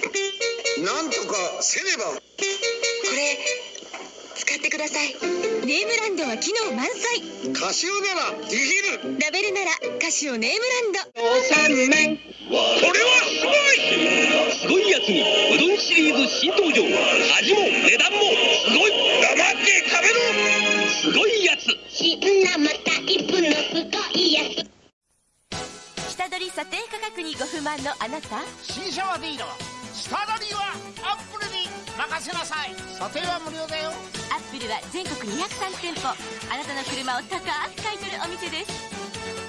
きなんとかせねば。これ使ってください。ネームランドは機能満載。カシオならできる。ラベルならカシオネームランド。これはすごい。すごいやつにうどんシリーズ新登場。味も値段もすごい。黙って食べろ。すごいやつ。新生タイプのすごいやつ。下取り査定価格にご不満のあなた。新車はディー任せなさい。査定は無料だよ。アップルは全国203店舗。あなたの車を高く買い取るお店です。